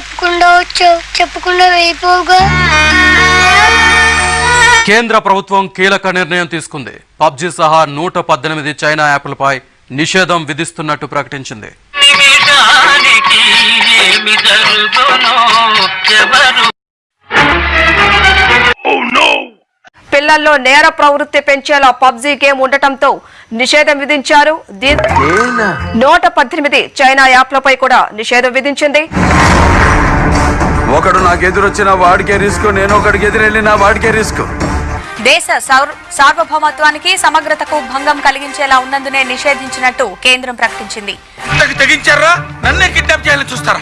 వచ్చావు చెప్పకుండా వెళ్ళిపోవుగా కేంద్ర ప్రభుత్వం కీలక నిర్ణయం తీసుకుంది. పబ్జి సహా నూట పద్దెనిమిది చైనా యాప్లపై నిషేధం విధిస్తున్నట్టు ప్రకటించింది. పిల్లల్లో నేర ప్రవృత్తి పెంచేలా పబ్జీ గేమ్ ఉండటంతో నిషేధం విధించారు. నూట పద్దెనిమిది చైనా యాప్లపై కూడా నిషేధం విధించింది. ఒకడు నాకు ఎదురొచ్చిన వాడికే రిస్క్ నేను ఒకడికి ఎదురెళ్ళిన వాడికే రిస్క్. దేశ సౌర్- సార్వభౌమత్వానికి సమగ్రతకు భంగం కలిగించేలా ఉన్నందునే నిషేధించినట్టు కేంద్రం ప్రకటించింది. తెగించారా? నన్నే కిడ్నాప్ చేయాలని చూస్తారా?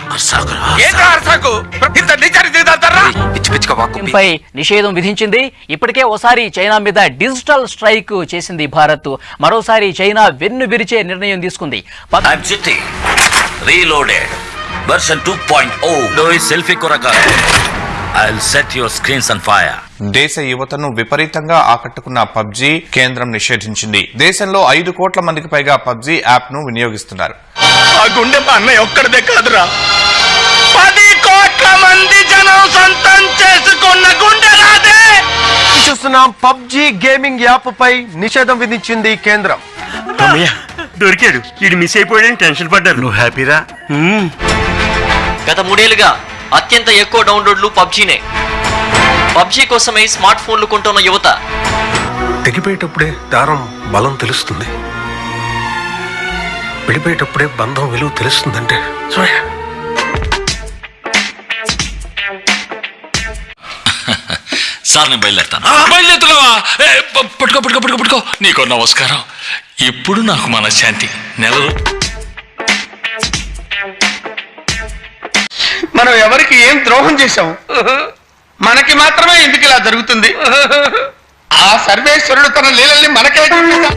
పై నిషేధం విధించింది. ఇప్పటికే ఓసారి చైనా మీద డిజిటల్ స్ట్రైక్ చేసింది భారత్. మరోసారి చైనా వెన్ను విరిచే నిర్ణయం తీసుకుంది. Reloaded version two point O selfie కొరక. I set your screens on fire దేశ యువతను విపరీతంగా ఆకట్టుకున్న పబ్జీ కేంద్రం నిషేధించింది. దేశంలో ఐదు కోట్ల మందికి పైగా పబ్జీ యాప్ను వినియోగిస్తున్నారు. ఆ గుండె మా అన్నయ్య ఒక్కడిదే కాదురా. పది కోట్ల మంది జనం సొంతం చేసుకున్న గుండె రాదే చూస్తున్నాం పబ్జి గేమింగ్ యాప్ పై నిషేధం విధించింది కేంద్రం. దొరికాడు. ఇది మిస్ అయిపోయాడని టెన్షన్ పడ్డారు. నువ్వు హ్యాపీరా? గత మూడేళ్ళుగా అత్యంత ఎక్కువ డౌన్లోడ్లు పబ్జీనే. పబ్జీ కోసమై స్మార్ట్ ఫోన్లు కొంటున్న యువత. తెగిపోయేటప్పుడే దారం బలం తెలుస్తుంది. విడిపోయేటప్పుడే బంధం విలువ తెలుస్తుందంటే సార్ నేను బయలుదేరుతాను. బయలుదేరుతున్నావా? పట్టుకో పట్టుకో పట్టుకో పట్టుకో. నీకో నమస్కారం. ఇప్పుడు నాకు మనశ్శాంతి. నెల రో- మనం ఎవరికి ఏం ద్రోహం చేశాం? మనకి మాత్రమే ఎందుకు ఇలా జరుగుతుంది? ఆ సర్వేశ్వరుడు తన లీలల్ని మనకే చూపిస్తా.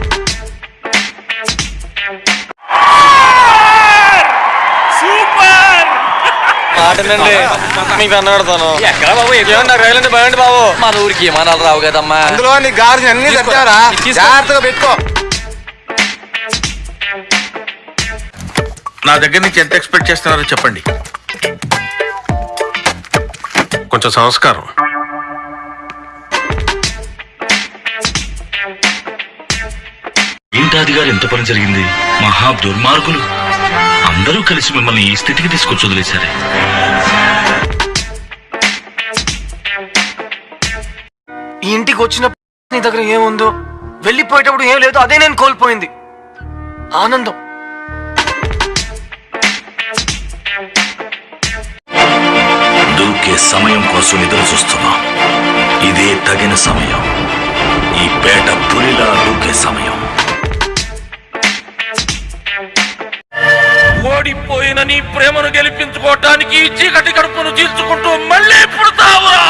మన ఊరికి విమానాలు రావు కదమ్మా? అందులో నీ గార్జి అన్ని తెచ్చారా జాగ్రత్తగా పెట్టుకో. నా దగ్గర నుంచి ఎంత ఎక్స్పెక్ట్ చేస్తున్నారో చెప్పండి. కొంచెం సంస్కారం. ఏంటాది గారు ఎంత పని జరిగింది? మహా దుర్మార్గులు. అందరూ కలిసి మిమ్మల్ని ఈ స్థితికి తీసుకొచ్చి వదిలేశారే. ఈ ఇంటికి వచ్చిన నీ దగ్గర ఏముందో? వెళ్ళిపోయేటప్పుడు ఏం లేదు అదే నేను కోల్పోయింది. ఆనందం. వచ్చే సమయం కోసం ఎదురు చూస్తున్నాం ఇదే తగిన సమయం. ఈ పేట పులిలా దూకే సమయం. ఓడిపోయిన నీ ప్రేమను గెలిపించుకోవటానికి చీకటి కడుపును తీర్చుకుంటూ మళ్ళీ పుడతావురా!